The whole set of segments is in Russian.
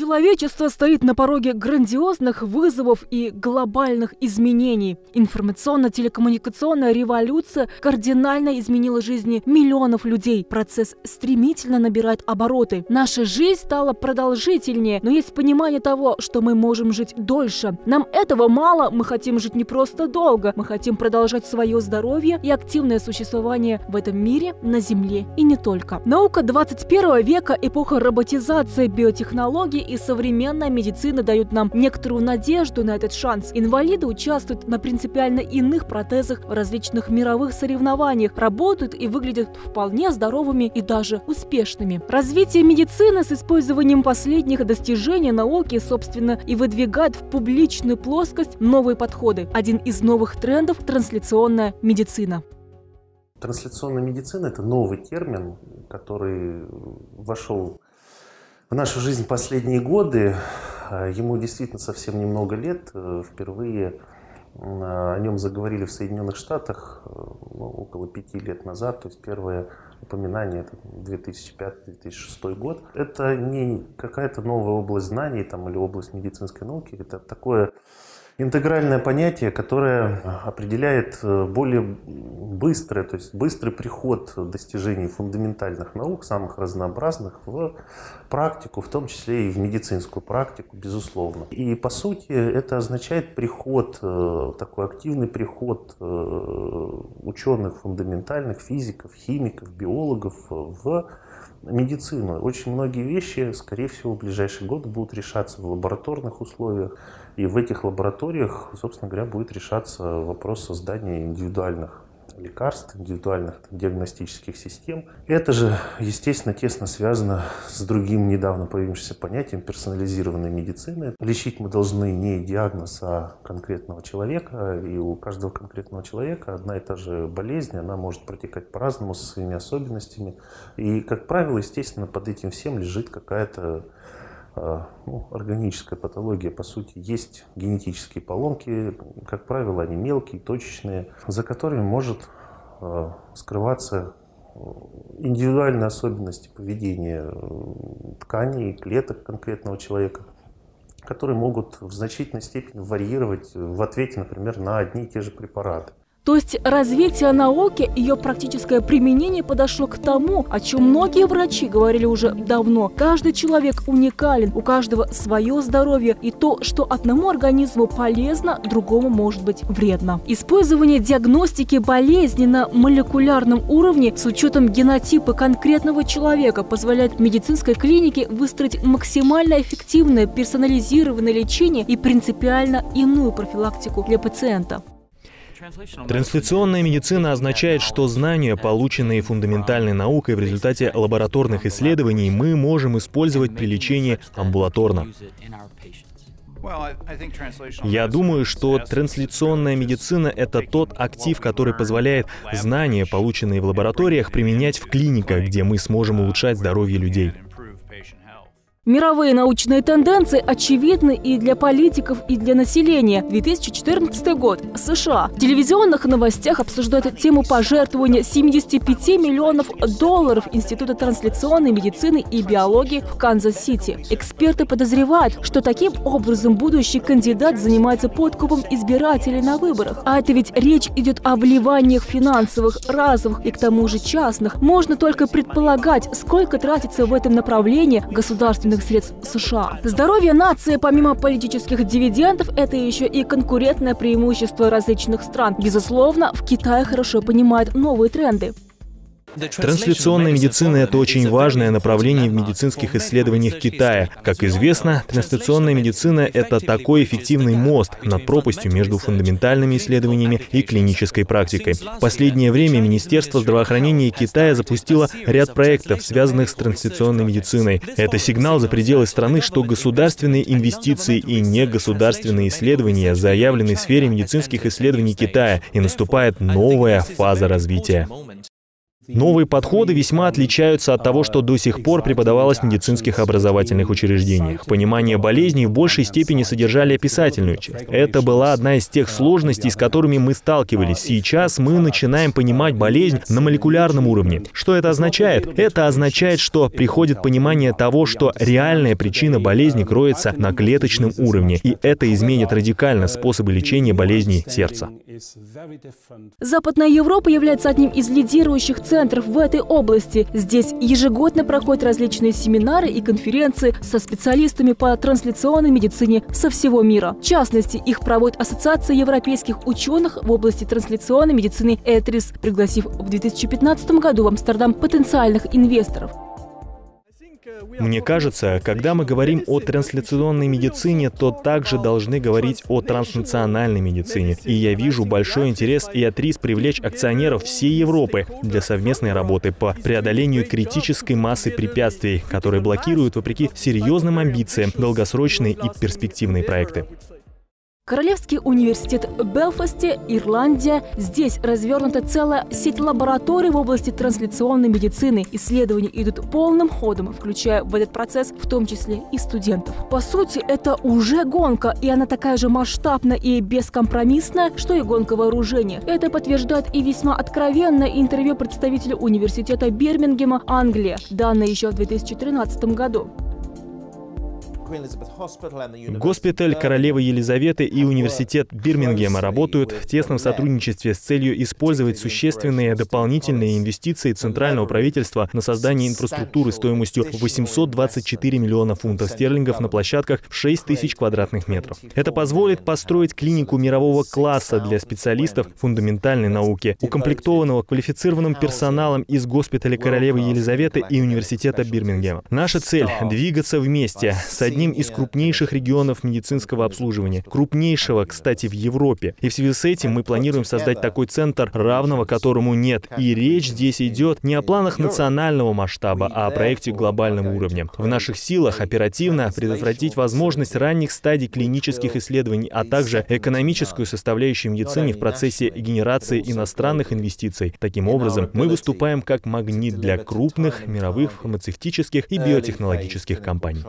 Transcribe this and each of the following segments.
Человечество стоит на пороге грандиозных вызовов и глобальных изменений. Информационно-телекоммуникационная революция кардинально изменила жизни миллионов людей. Процесс стремительно набирает обороты. Наша жизнь стала продолжительнее, но есть понимание того, что мы можем жить дольше. Нам этого мало, мы хотим жить не просто долго, мы хотим продолжать свое здоровье и активное существование в этом мире, на Земле и не только. Наука 21 века, эпоха роботизации, биотехнологий и современная медицина дают нам некоторую надежду на этот шанс. Инвалиды участвуют на принципиально иных протезах в различных мировых соревнованиях, работают и выглядят вполне здоровыми и даже успешными. Развитие медицины с использованием последних достижений науки, собственно, и выдвигает в публичную плоскость новые подходы. Один из новых трендов – трансляционная медицина. Трансляционная медицина – это новый термин, который вошел в нашу жизнь последние годы. Э, ему действительно совсем немного лет. Э, впервые э, о нем заговорили в Соединенных Штатах ну, около пяти лет назад. То есть первое упоминание это 2005-2006 год. Это не какая-то новая область знаний там, или область медицинской науки. Это такое интегральное понятие, которое определяет э, более быстрый, то есть быстрый приход достижений фундаментальных наук, самых разнообразных, в практику, в том числе и в медицинскую практику, безусловно. И по сути это означает приход, э, такой активный приход э, ученых фундаментальных, физиков, химиков, биологов в медицину. Очень многие вещи, скорее всего, в ближайшие годы будут решаться в лабораторных условиях. И в этих лабораториях, собственно говоря, будет решаться вопрос создания индивидуальных лекарств, индивидуальных там, диагностических систем. Это же, естественно, тесно связано с другим недавно появившимся понятием персонализированной медицины. Лечить мы должны не диагноз, а конкретного человека. И у каждого конкретного человека одна и та же болезнь, она может протекать по-разному, со своими особенностями. И, как правило, естественно, под этим всем лежит какая-то ну, органическая патология, по сути, есть генетические поломки, как правило, они мелкие, точечные, за которыми может а, скрываться э, индивидуальные особенности поведения э, тканей, клеток конкретного человека, которые могут в значительной степени варьировать в ответе, например, на одни и те же препараты. То есть развитие науки, ее практическое применение подошло к тому, о чем многие врачи говорили уже давно. Каждый человек уникален, у каждого свое здоровье, и то, что одному организму полезно, другому может быть вредно. Использование диагностики болезни на молекулярном уровне с учетом генотипа конкретного человека позволяет медицинской клинике выстроить максимально эффективное персонализированное лечение и принципиально иную профилактику для пациента. Трансляционная медицина означает, что знания, полученные фундаментальной наукой в результате лабораторных исследований, мы можем использовать при лечении амбулаторно. Я думаю, что трансляционная медицина — это тот актив, который позволяет знания, полученные в лабораториях, применять в клиниках, где мы сможем улучшать здоровье людей. Мировые научные тенденции очевидны и для политиков, и для населения. 2014 год. США. В телевизионных новостях обсуждают тему пожертвования 75 миллионов долларов Института трансляционной медицины и биологии в Канзас-Сити. Эксперты подозревают, что таким образом будущий кандидат занимается подкупом избирателей на выборах. А это ведь речь идет о вливаниях финансовых, разовых и к тому же частных. Можно только предполагать, сколько тратится в этом направлении государственных государственных средств США. Здоровье нации, помимо политических дивидендов, это еще и конкурентное преимущество различных стран. Безусловно, в Китае хорошо понимают новые тренды. Трансляционная медицина – это очень важное направление в медицинских исследованиях Китая. Как известно, трансляционная медицина – это такой эффективный мост над пропастью между фундаментальными исследованиями и клинической практикой. В последнее время Министерство здравоохранения Китая запустило ряд проектов, связанных с трансляционной медициной. Это сигнал за пределы страны, что государственные инвестиции и негосударственные исследования заявлены в сфере медицинских исследований Китая, и наступает новая фаза развития. Новые подходы весьма отличаются от того, что до сих пор преподавалось в медицинских образовательных учреждениях. Понимание болезней в большей степени содержали описательную часть. Это была одна из тех сложностей, с которыми мы сталкивались. Сейчас мы начинаем понимать болезнь на молекулярном уровне. Что это означает? Это означает, что приходит понимание того, что реальная причина болезни кроется на клеточном уровне, и это изменит радикально способы лечения болезней сердца. Западная Европа является одним из лидирующих центров в этой области. Здесь ежегодно проходят различные семинары и конференции со специалистами по трансляционной медицине со всего мира. В частности, их проводит Ассоциация европейских ученых в области трансляционной медицины «Этрис», пригласив в 2015 году в Амстердам потенциальных инвесторов. Мне кажется, когда мы говорим о трансляционной медицине, то также должны говорить о транснациональной медицине. И я вижу большой интерес и от привлечь акционеров всей Европы для совместной работы по преодолению критической массы препятствий, которые блокируют, вопреки серьезным амбициям, долгосрочные и перспективные проекты. Королевский университет Белфасте, Ирландия. Здесь развернута целая сеть лабораторий в области трансляционной медицины. Исследования идут полным ходом, включая в этот процесс в том числе и студентов. По сути, это уже гонка, и она такая же масштабная и бескомпромиссная, что и гонка вооружения. Это подтверждает и весьма откровенное интервью представителя университета Бирмингема, Англия, данное еще в 2013 году. Госпиталь королевы Елизаветы и университет Бирмингема работают в тесном сотрудничестве с целью использовать существенные дополнительные инвестиции центрального правительства на создание инфраструктуры стоимостью 824 миллиона фунтов стерлингов на площадках в 6 тысяч квадратных метров. Это позволит построить клинику мирового класса для специалистов фундаментальной науки, укомплектованного квалифицированным персоналом из госпиталя королевы Елизаветы и университета Бирмингема. Наша цель — двигаться вместе с одним одним из крупнейших регионов медицинского обслуживания, крупнейшего, кстати, в Европе. И в связи с этим мы планируем создать такой центр, равного которому нет. И речь здесь идет не о планах национального масштаба, а о проекте глобального уровня. В наших силах оперативно предотвратить возможность ранних стадий клинических исследований, а также экономическую составляющую медицины в процессе генерации иностранных инвестиций. Таким образом, мы выступаем как магнит для крупных мировых фармацевтических и биотехнологических компаний.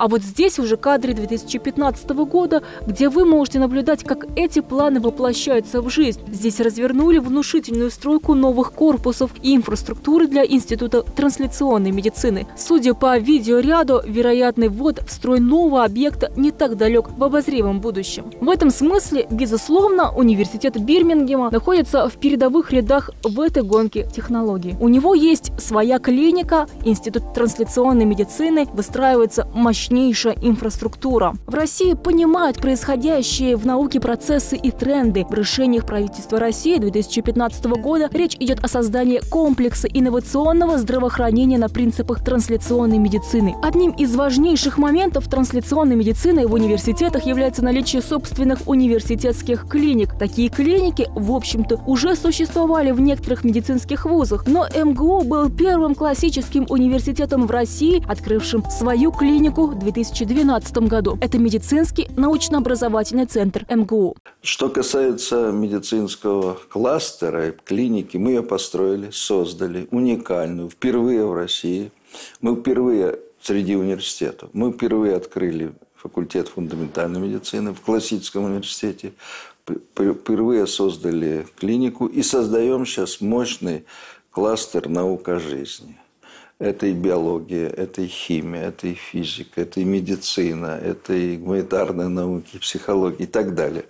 А вот здесь уже кадры 2015 года, где вы можете наблюдать, как эти планы воплощаются в жизнь. Здесь развернули внушительную стройку новых корпусов и инфраструктуры для Института трансляционной медицины. Судя по видеоряду, вероятный ввод в строй нового объекта не так далек в обозримом будущем. В этом смысле, безусловно, университет Бирмингема находится в передовых рядах в этой гонке технологий. У него есть своя клиника, Институт трансляционной медицины, выстраивается мощный мощнейшая инфраструктура. В России понимают происходящие в науке процессы и тренды. В решениях правительства России 2015 года речь идет о создании комплекса инновационного здравоохранения на принципах трансляционной медицины. Одним из важнейших моментов трансляционной медицины в университетах является наличие собственных университетских клиник. Такие клиники, в общем-то, уже существовали в некоторых медицинских вузах, но МГУ был первым классическим университетом в России, открывшим свою клинику 2012 году. Это медицинский научно-образовательный центр МГУ. Что касается медицинского кластера, клиники, мы ее построили, создали, уникальную, впервые в России. Мы впервые среди университетов, мы впервые открыли факультет фундаментальной медицины в классическом университете, впервые создали клинику и создаем сейчас мощный кластер наука жизни. Это и биология, это и химия, это и физика, это и медицина, это и гуманитарные науки, психология и так далее.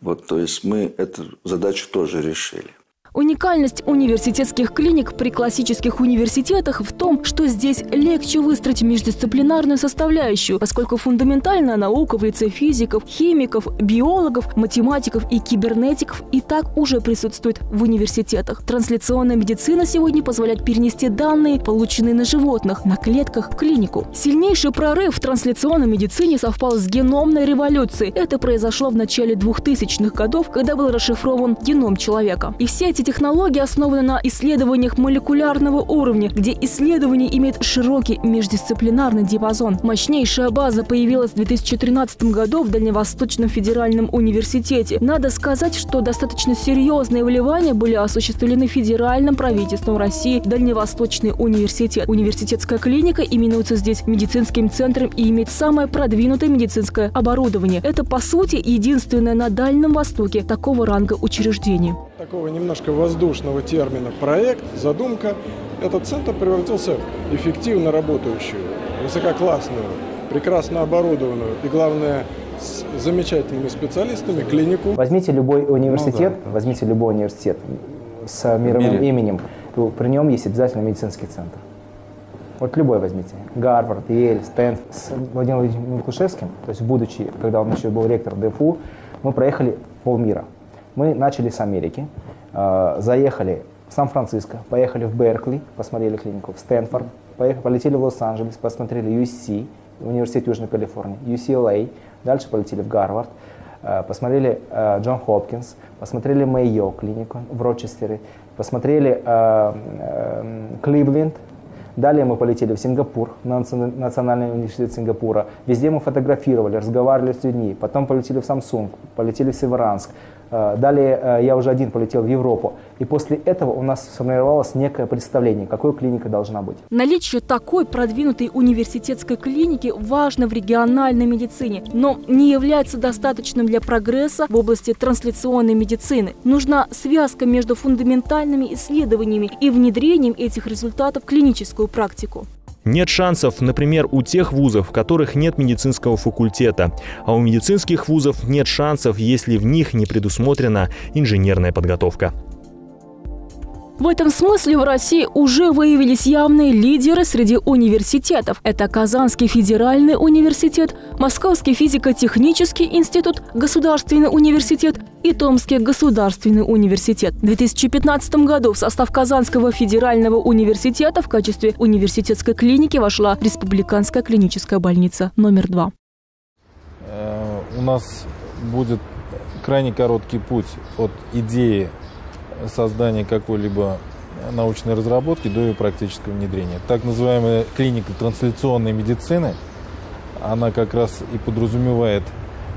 Вот, то есть мы эту задачу тоже решили. Уникальность университетских клиник при классических университетах в том, что здесь легче выстроить междисциплинарную составляющую, поскольку фундаментальная наука в лице физиков, химиков, биологов, математиков и кибернетиков и так уже присутствует в университетах. Трансляционная медицина сегодня позволяет перенести данные, полученные на животных, на клетках, в клинику. Сильнейший прорыв в трансляционной медицине совпал с геномной революцией. Это произошло в начале 2000-х годов, когда был расшифрован геном человека. И все эти эти технологии основаны на исследованиях молекулярного уровня, где исследование имеет широкий междисциплинарный диапазон. Мощнейшая база появилась в 2013 году в Дальневосточном федеральном университете. Надо сказать, что достаточно серьезные вливания были осуществлены федеральным правительством России Дальневосточный университет. Университетская клиника именуется здесь медицинским центром и имеет самое продвинутое медицинское оборудование. Это, по сути, единственное на Дальнем Востоке такого ранга учреждение. Такого немножко воздушного термина «проект», «задумка» этот центр превратился в эффективно работающую, высококлассную, прекрасно оборудованную и, главное, с замечательными специалистами клинику. Возьмите любой университет, ну, да. возьмите любой университет с мировым именем, то при нем есть обязательно медицинский центр. Вот любой возьмите. Гарвард, Ель, Стэнфорд. С Владимиром Владимировичем то есть будучи, когда он еще был ректор ДФУ, мы проехали полмира. Мы начали с Америки, э, заехали в Сан-Франциско, поехали в Беркли, посмотрели клинику, в Стэнфорд, поехали, полетели в Лос-Анджелес, посмотрели USC, Университет Южной Калифорнии, UCLA, дальше полетели в Гарвард, э, посмотрели э, Джон Хопкинс, посмотрели Мэйо клинику в Рочестере, посмотрели Кливленд, Далее мы полетели в Сингапур, на Национальный университет Сингапура. Везде мы фотографировали, разговаривали с людьми. Потом полетели в Самсунг, полетели в Северанск. Э, далее э, я уже один полетел в Европу. И после этого у нас сформировалось некое представление, какой клиника должна быть. Наличие такой продвинутой университетской клиники важно в региональной медицине, но не является достаточным для прогресса в области трансляционной медицины. Нужна связка между фундаментальными исследованиями и внедрением этих результатов в клиническую практику. Нет шансов, например, у тех вузов, в которых нет медицинского факультета, а у медицинских вузов нет шансов, если в них не предусмотрена инженерная подготовка. В этом смысле в России уже выявились явные лидеры среди университетов. Это Казанский федеральный университет, Московский физико-технический институт, Государственный университет и Томский государственный университет. В 2015 году в состав Казанского федерального университета в качестве университетской клиники вошла Республиканская клиническая больница номер два. Э, у нас будет крайне короткий путь от идеи создания какой-либо научной разработки до ее практического внедрения. Так называемая клиника трансляционной медицины, она как раз и подразумевает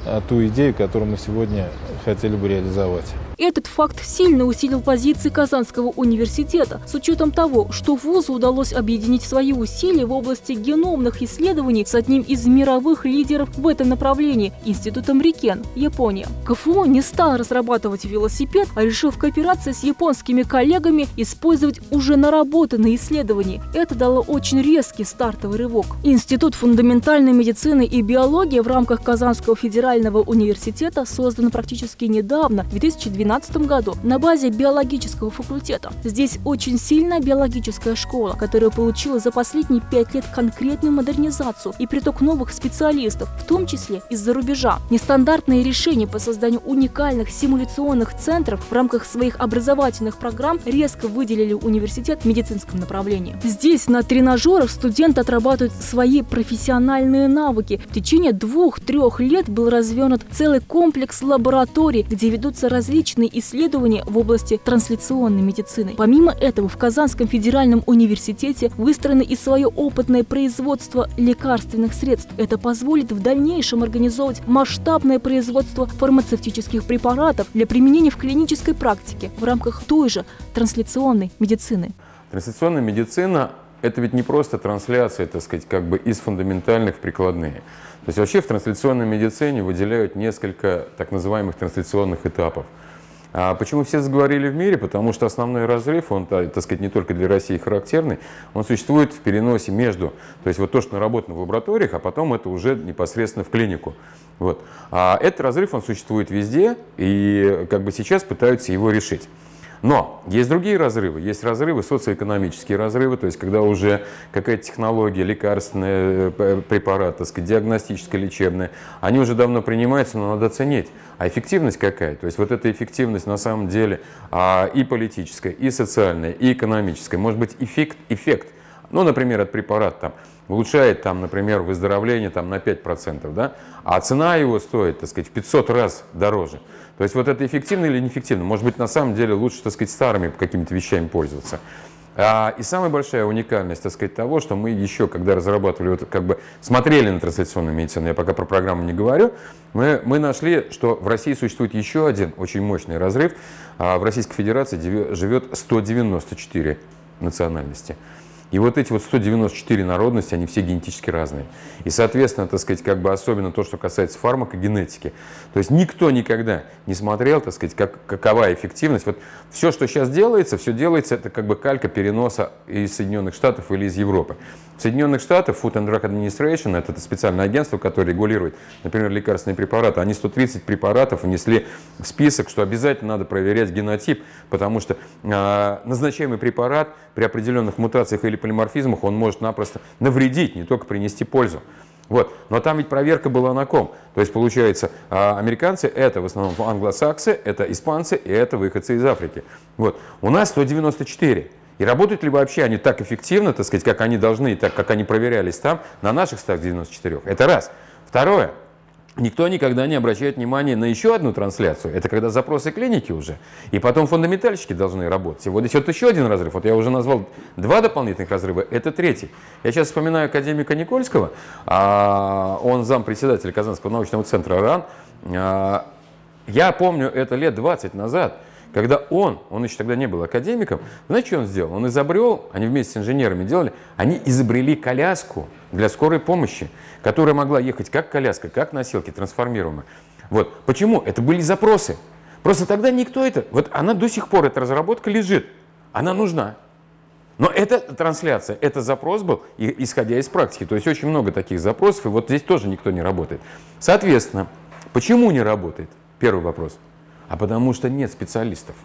а, ту идею, которую мы сегодня хотели бы реализовать. Этот факт сильно усилил позиции Казанского университета, с учетом того, что ВУЗу удалось объединить свои усилия в области геномных исследований с одним из мировых лидеров в этом направлении – Институтом Рикен, Япония. КФУ не стал разрабатывать велосипед, а решил в кооперации с японскими коллегами использовать уже наработанные исследования. Это дало очень резкий стартовый рывок. Институт фундаментальной медицины и биологии в рамках Казанского федерального университета создан практически недавно, в 2012 2012 году на базе биологического факультета. Здесь очень сильная биологическая школа, которая получила за последние пять лет конкретную модернизацию и приток новых специалистов, в том числе из-за рубежа. Нестандартные решения по созданию уникальных симуляционных центров в рамках своих образовательных программ резко выделили университет в медицинском направлении. Здесь на тренажерах студенты отрабатывают свои профессиональные навыки. В течение двух-трех лет был развернут целый комплекс лабораторий, где ведутся различные научные исследования в области трансляционной медицины. Помимо этого, в Казанском федеральном университете выстроено и свое опытное производство лекарственных средств. Это позволит в дальнейшем организовывать масштабное производство фармацевтических препаратов для применения в клинической практике в рамках той же трансляционной медицины. Трансляционная медицина – это ведь не просто трансляция, так сказать, как бы из фундаментальных в прикладные. То есть вообще в трансляционной медицине выделяют несколько так называемых трансляционных этапов – а почему все заговорили в мире? Потому что основной разрыв, он, так сказать, не только для России характерный, он существует в переносе между, то есть вот то, что наработано в лабораториях, а потом это уже непосредственно в клинику. Вот. А этот разрыв, он существует везде, и как бы сейчас пытаются его решить. Но есть другие разрывы. Есть разрывы, социоэкономические разрывы, то есть когда уже какая-то технология, лекарственный э, препарат, так сказать, диагностическая, лечебная, они уже давно принимаются, но надо оценить. А эффективность какая? То есть вот эта эффективность на самом деле а, и политическая, и социальная, и экономическая. Может быть эффект, эффект ну, например, этот препарат там, улучшает, там, например, выздоровление там, на 5%, да, а цена его стоит, так сказать, в 500 раз дороже. То есть вот это эффективно или неэффективно? Может быть, на самом деле лучше, так сказать, старыми какими-то вещами пользоваться. А, и самая большая уникальность, так сказать, того, что мы еще, когда разрабатывали, вот, как бы смотрели на трансляционную медицину, я пока про программу не говорю, мы, мы нашли, что в России существует еще один очень мощный разрыв. А в Российской Федерации живет 194 национальности. И вот эти вот 194 народности, они все генетически разные. И, соответственно, так сказать, как бы особенно то, что касается фармакогенетики. То есть никто никогда не смотрел, так сказать, как, какова эффективность. Вот все, что сейчас делается, все делается, это как бы калька переноса из Соединенных Штатов или из Европы. В Соединенных Штатах Food and Drug Administration, это, это специальное агентство, которое регулирует, например, лекарственные препараты, они 130 препаратов внесли в список, что обязательно надо проверять генотип, потому что э, назначаемый препарат при определенных мутациях или полиморфизмах, он может напросто навредить, не только принести пользу. Вот. Но там ведь проверка была на ком. То есть, получается, а, американцы – это в основном англосаксы, это испанцы и это выходцы из Африки. Вот. У нас 194. И работают ли вообще они так эффективно, так сказать, как они должны, так как они проверялись там, на наших 194? Это раз. Второе. Никто никогда не обращает внимания на еще одну трансляцию. Это когда запросы клиники уже. И потом фундаментальщики должны работать. И вот здесь вот еще один разрыв. Вот я уже назвал два дополнительных разрыва. Это третий. Я сейчас вспоминаю академика Никольского. А, он зампредседателя Казанского научного центра РАН. А, я помню это лет 20 назад. Когда он, он еще тогда не был академиком, знаете, что он сделал? Он изобрел, они вместе с инженерами делали, они изобрели коляску для скорой помощи, которая могла ехать как коляска, как носилки, трансформируемая. Вот. Почему? Это были запросы. Просто тогда никто это... Вот она до сих пор, эта разработка лежит. Она нужна. Но это трансляция, это запрос был, исходя из практики. То есть очень много таких запросов, и вот здесь тоже никто не работает. Соответственно, почему не работает? Первый вопрос – а потому что нет специалистов.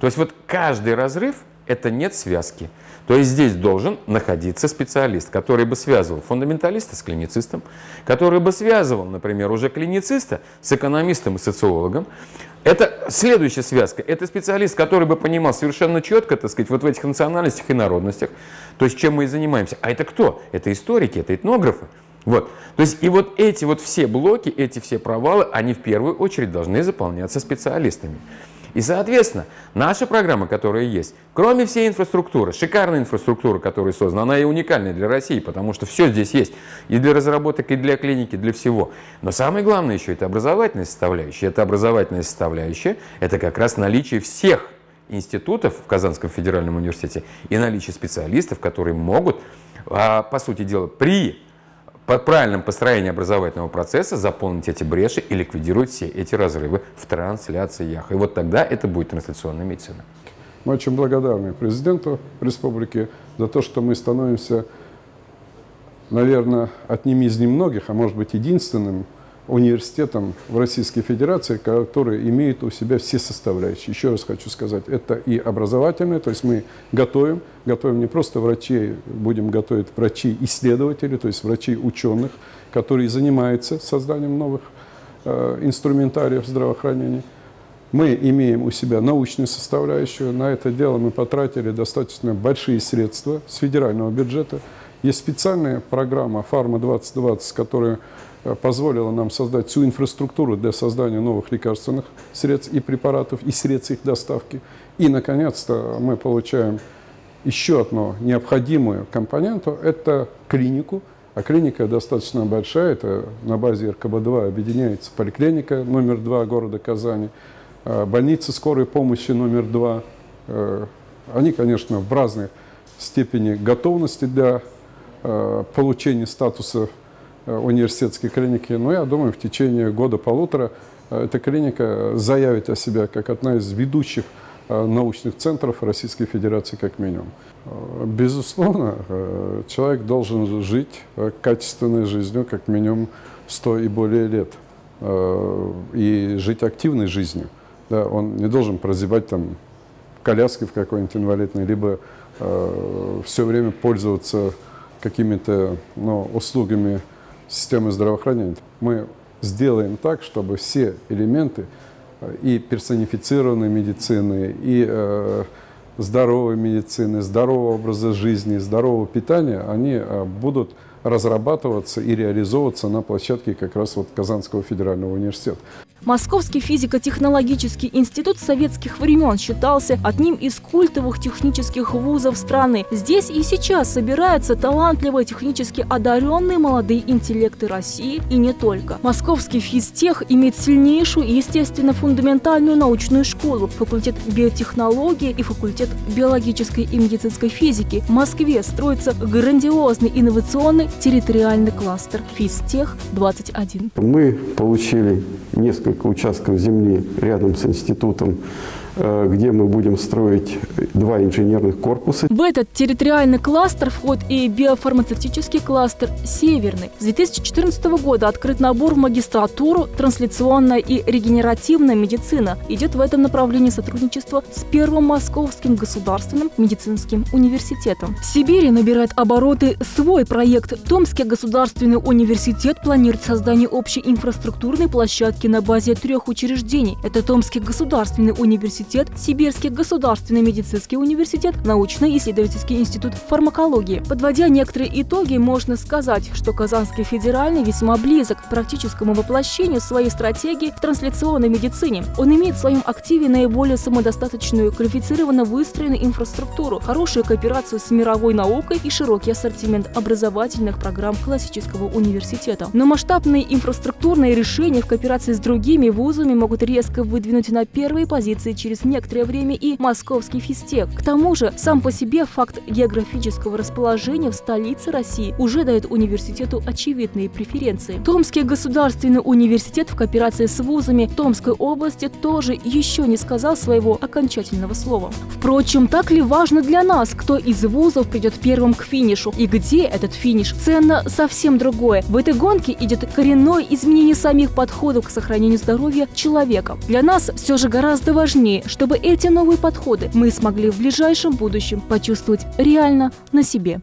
То есть вот каждый разрыв – это нет связки. То есть здесь должен находиться специалист, который бы связывал фундаменталиста с клиницистом, который бы связывал, например, уже клинициста с экономистом и социологом. Это следующая связка. Это специалист, который бы понимал совершенно четко, так сказать, вот в этих национальностях и народностях, то есть чем мы и занимаемся. А это кто? Это историки, это этнографы. Вот. То есть и вот эти вот все блоки, эти все провалы, они в первую очередь должны заполняться специалистами. И, соответственно, наша программа, которая есть, кроме всей инфраструктуры, шикарная инфраструктура, которая создана, она и уникальная для России, потому что все здесь есть, и для разработок, и для клиники, для всего. Но самое главное еще это образовательная составляющая. Это образовательная составляющая, это как раз наличие всех институтов в Казанском федеральном университете и наличие специалистов, которые могут, а, по сути дела, при по правильном построении образовательного процесса заполнить эти бреши и ликвидировать все эти разрывы в трансляциях. И вот тогда это будет трансляционная медицина. Мы очень благодарны президенту республики за то, что мы становимся, наверное, одним из немногих, а может быть единственным университетом в Российской Федерации, который имеет у себя все составляющие. Еще раз хочу сказать, это и образовательное, то есть мы готовим, готовим не просто врачей, будем готовить врачей-исследователей, то есть врачей-ученых, которые занимаются созданием новых э, инструментариев здравоохранения. Мы имеем у себя научную составляющую. На это дело мы потратили достаточно большие средства с федерального бюджета. Есть специальная программа «Фарма-2020», которая Э, позволила нам создать всю инфраструктуру для создания новых лекарственных средств и препаратов, и средств их доставки. И, наконец-то, мы получаем еще одну необходимую компоненту – это клинику. А клиника достаточно большая, это на базе РКБ-2 объединяется поликлиника номер два города Казани, э, больница скорой помощи номер два. Э, они, конечно, в разной степени готовности для получения статуса Э, университетской клиники. Но я думаю, в течение года-полутора э, эта клиника заявит о себе как одна из ведущих э, научных центров Российской Федерации как минимум. Безусловно, человек должен жить качественной жизнью как минимум 100 и более лет. И жить активной жизнью. Да, он не должен прозябать там коляски в какой-нибудь инвалидной, либо э, все время пользоваться какими-то ну, услугами системы здравоохранения. Мы сделаем так, чтобы все элементы э, и персонифицированной медицины, и э, здоровой медицины, здорового образа жизни, здорового питания, они будут разрабатываться и реализовываться на площадке как раз вот Казанского федерального университета. Московский физико-технологический институт советских времен считался одним из культовых технических вузов страны. Здесь и сейчас собираются талантливые технически одаренные молодые интеллекты России и не только. Московский физтех имеет сильнейшую и, естественно, фундаментальную научную школу, факультет биотехнологии и факультет биологической и медицинской физики. В Москве строится грандиозный инновационный территориальный кластер «Физтех-21». Мы получили несколько несколько участков земли рядом с институтом где мы будем строить два инженерных корпуса. В этот территориальный кластер входит и биофармацевтический кластер «Северный». С 2014 года открыт набор в магистратуру «Трансляционная и регенеративная медицина». Идет в этом направлении сотрудничество с Первым Московским государственным медицинским университетом. В Сибири набирает обороты свой проект. Томский государственный университет планирует создание общей инфраструктурной площадки на базе трех учреждений. Это Томский государственный университет университет, Сибирский государственный медицинский университет, научно-исследовательский институт фармакологии. Подводя некоторые итоги, можно сказать, что Казанский федеральный весьма близок к практическому воплощению своей стратегии в трансляционной медицине. Он имеет в своем активе наиболее самодостаточную, квалифицированно выстроенную инфраструктуру, хорошую кооперацию с мировой наукой и широкий ассортимент образовательных программ классического университета. Но масштабные инфраструктурные решения в кооперации с другими вузами могут резко выдвинуть на первые позиции через через некоторое время и московский физтех. К тому же, сам по себе факт географического расположения в столице России уже дает университету очевидные преференции. Томский государственный университет в кооперации с вузами Томской области тоже еще не сказал своего окончательного слова. Впрочем, так ли важно для нас, кто из вузов придет первым к финишу и где этот финиш? Ценно совсем другое. В этой гонке идет коренное изменение самих подходов к сохранению здоровья человека. Для нас все же гораздо чтобы эти новые подходы мы смогли в ближайшем будущем почувствовать реально на себе.